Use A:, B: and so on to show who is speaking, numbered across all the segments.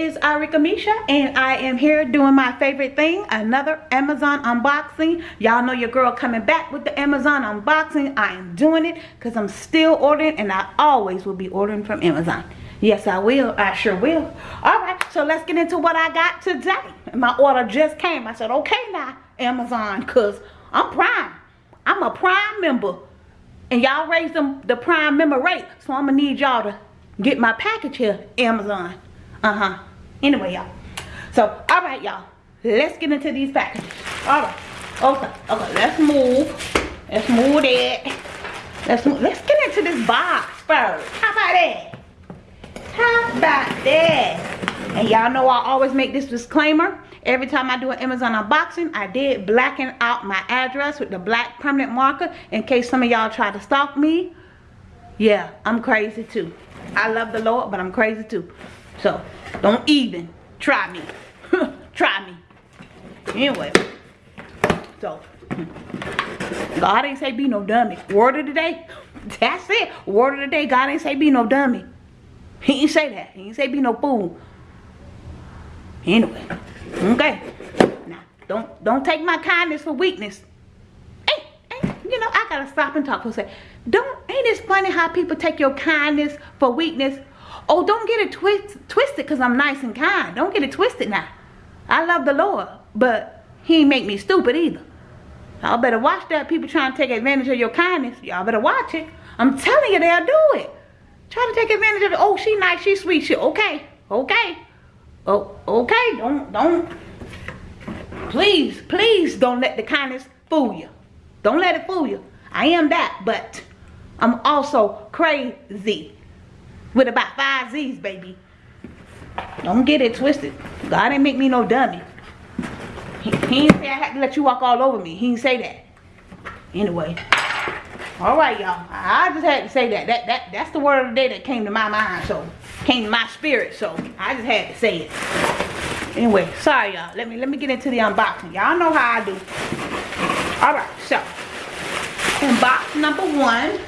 A: is Arika Misha and I am here doing my favorite thing, another Amazon unboxing. Y'all know your girl coming back with the Amazon unboxing. I am doing it because I'm still ordering and I always will be ordering from Amazon. Yes, I will. I sure will. All right, so let's get into what I got today. My order just came. I said, okay now, Amazon, because I'm Prime. I'm a Prime member. And y'all raised them the Prime member rate. So I'm going to need y'all to get my package here, Amazon. Uh-huh. Anyway, y'all. So, all right, y'all. Let's get into these packages. All right. Okay. Okay, let's move. Let's move that. Let's move. Let's get into this box first. How about that? How about that? And y'all know I always make this disclaimer. Every time I do an Amazon unboxing, I did blacken out my address with the black permanent marker in case some of y'all try to stalk me. Yeah, I'm crazy too. I love the Lord, but I'm crazy too. So, don't even try me. try me. Anyway. So, God ain't say be no dummy. Word of the day. That's it. Word of the day. God ain't say be no dummy. He ain't say that. He ain't say be no fool. Anyway. Okay. Now, don't don't take my kindness for weakness. Hey, you know, I gotta stop and talk for a second. Don't ain't it funny how people take your kindness for weakness? Oh, don't get it twist, twisted because I'm nice and kind. Don't get it twisted now. I love the Lord, but he ain't make me stupid either. Y'all better watch that. People trying to take advantage of your kindness. Y'all better watch it. I'm telling you, they'll do it. Try to take advantage of it. Oh, she nice, she sweet, she okay, okay. Oh, okay, don't, don't. Please, please don't let the kindness fool you. Don't let it fool you. I am that, but I'm also crazy. With about five Z's, baby. Don't get it twisted. God ain't make me no dummy. He, ain't say I had to let you walk all over me. He didn't say that. Anyway. Alright, y'all. I just had to say that. That that that's the word of the day that came to my mind. So came to my spirit. So I just had to say it. Anyway, sorry y'all. Let me let me get into the unboxing. Y'all know how I do. Alright, so in box number one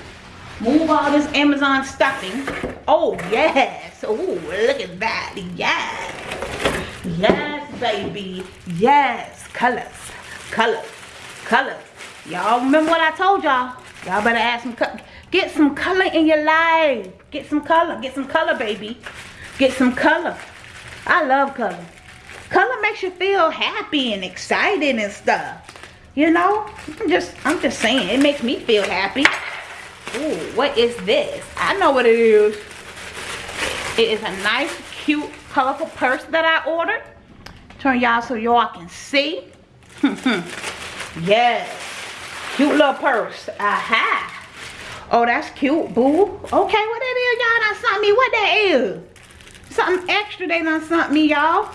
A: move all this amazon stuffing. Oh yes. Oh look at that. Yes. Yes baby. Yes. Colors. Colors. Colors. Y'all remember what i told y'all? Y'all better add some get some color in your life. Get some color. Get some color baby. Get some color. I love color. Color makes you feel happy and excited and stuff. You know, I'm just, I'm just saying, it makes me feel happy. Ooh, what is this? I know what it is. It is a nice, cute, colorful purse that I ordered. Turn y'all so y'all can see. yes. Cute little purse. Aha. Oh, that's cute, boo. Okay, what that is, y'all done sent me? What that is? Something extra they done sent me, y'all.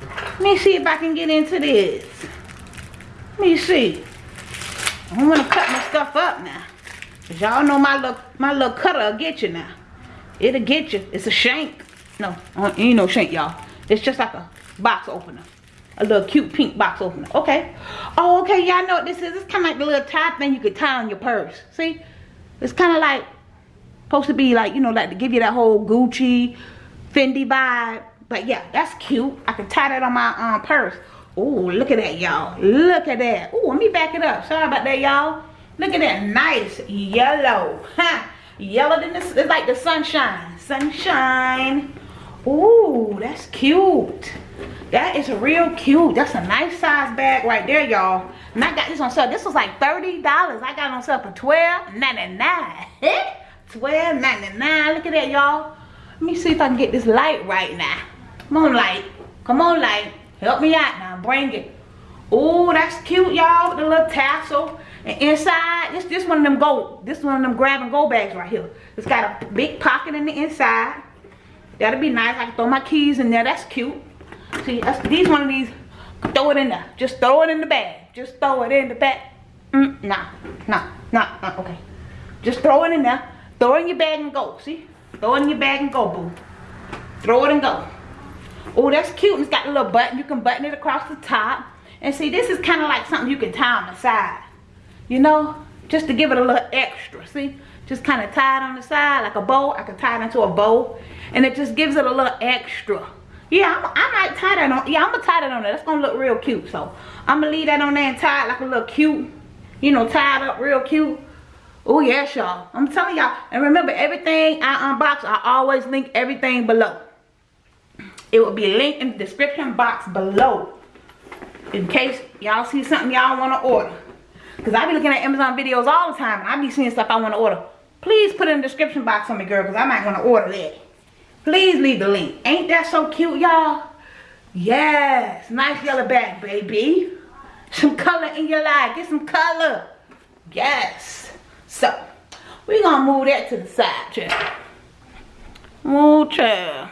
A: Let me see if I can get into this. Let me see. I don't want to cut my stuff up now. Y'all know my little my little cutter will get you now. It'll get you. It's a shank. No, uh, ain't no shank, y'all. It's just like a box opener. A little cute pink box opener. Okay. Oh, okay. Y'all know what this is. It's kind of like the little tie thing you could tie on your purse. See? It's kind of like supposed to be like, you know, like to give you that whole Gucci, Fendi vibe. But yeah, that's cute. I can tie that on my um, purse. Oh, look at that, y'all. Look at that. Oh, let me back it up. Sorry about that, y'all. Look at that nice yellow. Huh? Yellow than this. It's like the sunshine. Sunshine. Ooh, that's cute. That is a real cute. That's a nice size bag right there, y'all. And I got this on sale. This was like $30. I got on sale for $12.99. $12.99. Look at that, y'all. Let me see if I can get this light right now. Come on, light. Come on, light. Help me out now. Bring it. Oh, that's cute, y'all. The little tassel. And inside, this this one of them go. This one of them grab and go bags right here. It's got a big pocket in the inside. That'll be nice. I can throw my keys in there. That's cute. See, that's, these one of these. Throw it in there. Just throw it in the bag. Just throw it in the bag. Mm, nah, nah, nah, nah. Okay. Just throw it in there. Throw it in your bag and go. See? Throw it in your bag and go, boo. Throw it and go. Oh, that's cute. It's got a little button. You can button it across the top. And see, this is kind of like something you can tie on the side. You know? Just to give it a little extra. See? Just kind of tie it on the side like a bow. I can tie it into a bow. And it just gives it a little extra. Yeah, I'm, I might tie that on. Yeah, I'm gonna tie that on there. That's gonna look real cute. So I'm gonna leave that on there and tie it like a little cute, you know, tied up real cute. Oh yes, y'all. I'm telling y'all. And remember, everything I unbox, I always link everything below. It will be linked in the description box below. In case y'all see something y'all want to order. Because I be looking at Amazon videos all the time. I be seeing stuff I want to order. Please put in the description box for me, girl. Because I might want to order that. Please leave the link. Ain't that so cute, y'all? Yes. Nice yellow bag, baby. Some color in your life. Get some color. Yes. So, we're going to move that to the side, child. Move, child.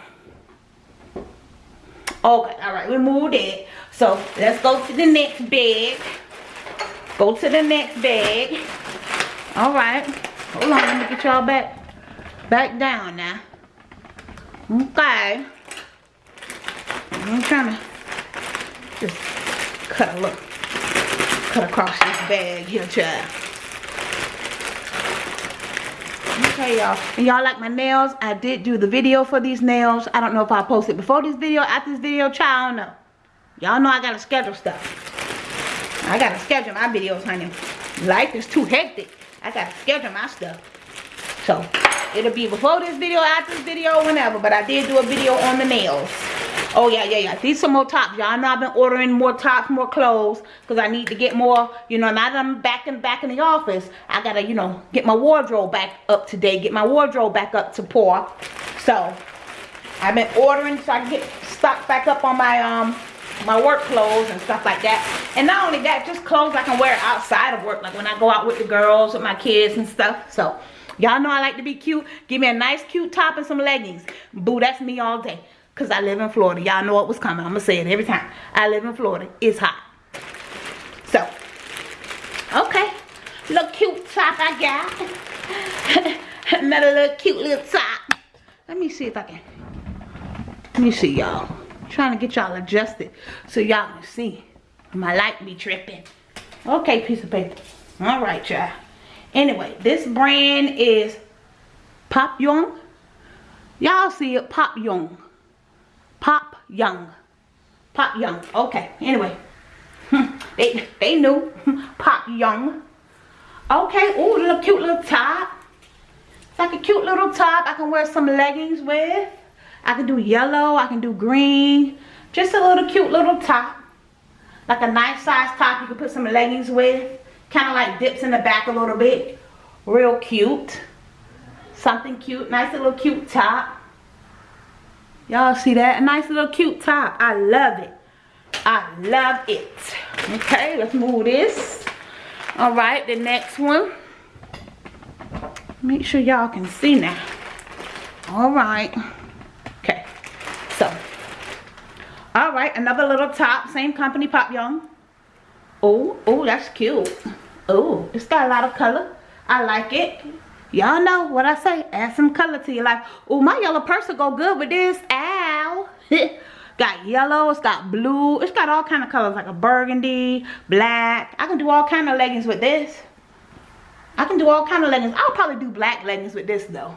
A: Okay, all right, we moved it. So, let's go to the next bag. Go to the next bag. All right. Hold on, let me get y'all back, back down now. Okay. I'm trying to just cut a look. Cut across this bag here, child. Okay, y'all. And y'all like my nails? I did do the video for these nails. I don't know if I posted before this video, after this video, child, I don't know. Y'all know I gotta schedule stuff. I gotta schedule my videos, honey. Life is too hectic. I gotta schedule my stuff. So, It'll be before this video, after this video, whenever. But I did do a video on the nails. Oh, yeah, yeah, yeah. These some more tops. Y'all know I've been ordering more tops, more clothes. Because I need to get more, you know, now that I'm back in, back in the office, I got to, you know, get my wardrobe back up today. Get my wardrobe back up to par. So, I've been ordering so I can get stocked back up on my, um, my work clothes and stuff like that. And not only that, just clothes I can wear outside of work. Like when I go out with the girls, with my kids and stuff. So, Y'all know I like to be cute. Give me a nice cute top and some leggings. Boo, that's me all day. Because I live in Florida. Y'all know what was coming. I'm going to say it every time. I live in Florida. It's hot. So, okay. Little cute top I got. Another little cute little top. Let me see if I can. Let me see y'all. Trying to get y'all adjusted so y'all can see. My light be tripping. Okay, piece of paper. All right, y'all. Anyway, this brand is Pop Young. Y'all see it, Pop Young. Pop Young. Pop Young. Okay, anyway. they, they knew. Pop Young. Okay, ooh, little cute little top. It's like a cute little top I can wear some leggings with. I can do yellow, I can do green. Just a little cute little top. Like a nice size top you can put some leggings with. Kind of like dips in the back a little bit. Real cute. Something cute nice little cute top. Y'all see that? A nice little cute top. I love it. I love it. Okay let's move this. All right the next one. Make sure y'all can see now. All right okay so all right another little top same company pop young oh oh that's cute Oh, it's got a lot of color. I like it. Y'all know what I say. Add some color to your life. Oh, my yellow purse will go good with this. Ow. got yellow. It's got blue. It's got all kind of colors like a burgundy, black. I can do all kind of leggings with this. I can do all kind of leggings. I'll probably do black leggings with this though.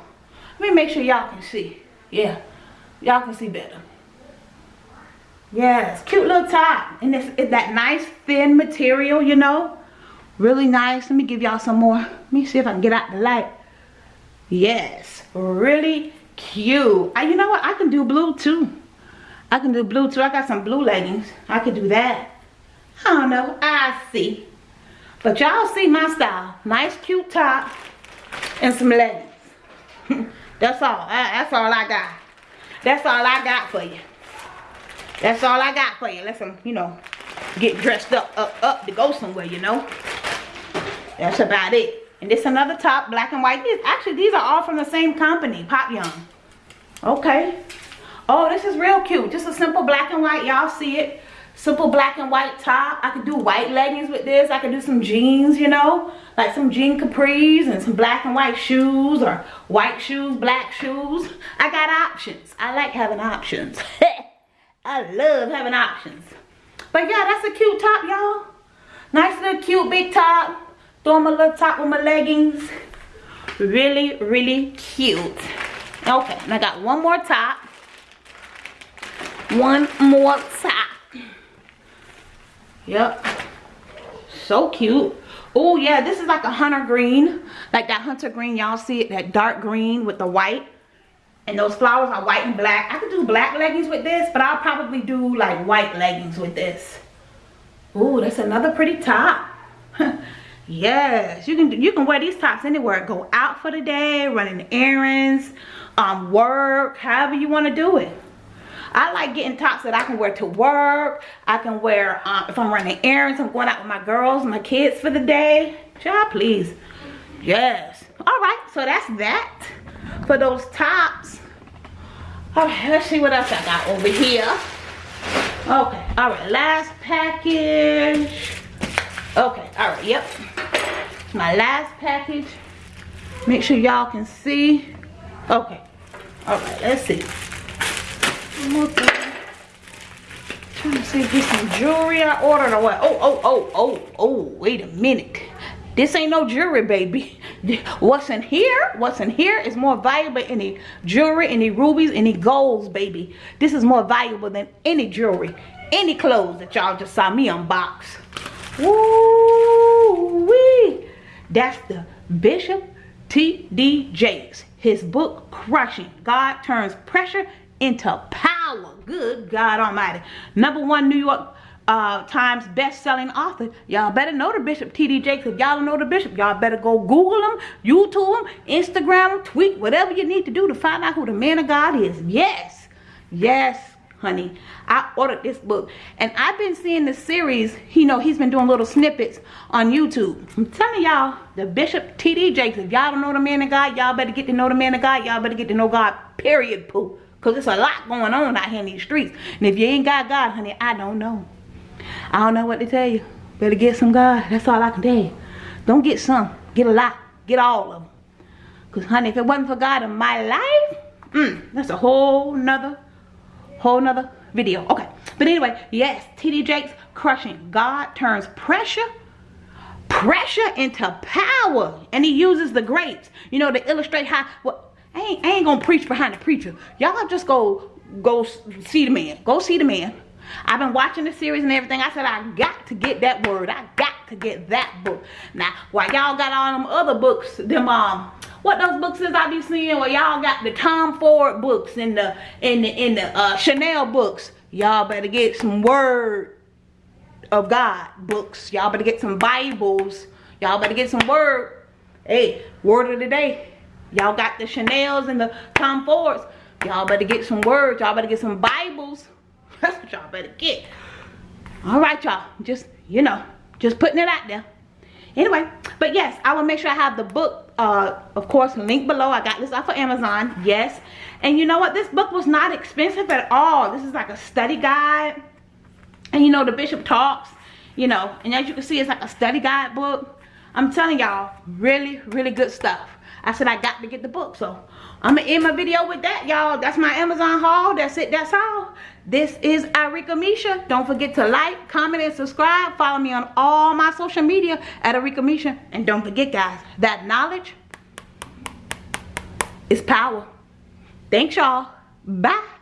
A: Let me make sure y'all can see. Yeah. Y'all can see better. Yes. Cute little top. And it's, it's that nice thin material, you know? Really nice. Let me give y'all some more. Let me see if i can get out the light. Yes. Really cute. I, you know what? I can do blue too. I can do blue too. I got some blue leggings. I could do that. I don't know. I see. But y'all see my style. Nice cute top and some leggings. That's all. That's all i got. That's all i got for you that's all i got for you let's you know get dressed up up up to go somewhere you know that's about it. And this another top, black and white. These, actually, these are all from the same company, Pop Young. Okay. Oh, this is real cute. Just a simple black and white. Y'all see it. Simple black and white top. I could do white leggings with this. I could do some jeans, you know. Like some jean capris and some black and white shoes or white shoes, black shoes. I got options. I like having options. I love having options. But yeah, that's a cute top, y'all. Nice little cute big top. Throw my little top with my leggings. Really, really cute. Okay, and I got one more top. one more top. Yep. So cute. Oh yeah, this is like a hunter green. Like that hunter green, y'all see it, that dark green with the white. And those flowers are white and black. I could do black leggings with this, but I'll probably do like white leggings with this. Ooh, that's another pretty top. yes, you can you can wear these tops anywhere. Go out for the day, running errands, um, work, however you want to do it. I like getting tops that I can wear to work. I can wear, um, if I'm running errands, I'm going out with my girls, my kids for the day. Child, please. Yes. All right, so that's that for those tops. Right, let's see what else I got over here. Okay, all right, last package. Okay, all right, yep. My last package. Make sure y'all can see. Okay, all right, let's see. One Trying to see if there's some jewelry I ordered or what. Oh, oh, oh, oh, oh, wait a minute. This ain't no jewelry, baby. What's in here, what's in here is more valuable than any jewelry, any rubies, any golds, baby. This is more valuable than any jewelry, any clothes that y'all just saw me unbox. Woo wee. That's the Bishop T.D. Jakes. His book, Crushing. God turns pressure into power. Good God Almighty. Number one New York uh, Times best-selling author. Y'all better know the Bishop T.D. Jakes. If y'all don't know the Bishop, y'all better go Google him, YouTube him, Instagram him, tweet, whatever you need to do to find out who the man of God is. Yes. Yes, honey. I ordered this book. And I've been seeing the series. You know, he's been doing little snippets on YouTube. I'm telling y'all, the Bishop T.D. Jakes, if y'all don't know the man of God, y'all better get to know the man of God. Y'all better get to know God, period, poo. Because there's a lot going on out here in these streets. And if you ain't got God, honey, I don't know. I don't know what to tell you. Better get some God. That's all I can tell you. Don't get some. Get a lot. Get all of them. Because, honey, if it wasn't for God in my life, mm, that's a whole nother, whole nother video. Okay. But anyway, yes, T.D. Jakes crushing. God turns pressure pressure into power and he uses the grapes you know to illustrate how what I ain't, I ain't gonna preach behind the preacher. Y'all just go go see the man. Go see the man. I've been watching the series and everything. I said I got to get that word. I got to get that book. Now, while y'all got all them other books, them um, what those books is I be seeing? Well, y'all got the Tom Ford books and the in the in the uh, Chanel books. Y'all better get some word of God books. Y'all better get some Bibles. Y'all better get some word. Hey, word of the day. Y'all got the Chanels and the Tom Fords. Y'all better get some words. Y'all better get some Bibles. That's what y'all better get. All right, y'all. Just, you know, just putting it out there. Anyway, but yes, I will make sure I have the book, uh, of course, link below. I got this off of Amazon. Yes. And you know what? This book was not expensive at all. This is like a study guide. And you know, the bishop talks, you know, and as you can see, it's like a study guide book. I'm telling y'all, really, really good stuff. I said I got to get the book. So I'm going to end my video with that, y'all. That's my Amazon haul. That's it. That's all. This is Arika Misha. Don't forget to like, comment, and subscribe. Follow me on all my social media at Arika Misha. And don't forget, guys, that knowledge is power. Thanks, y'all. Bye.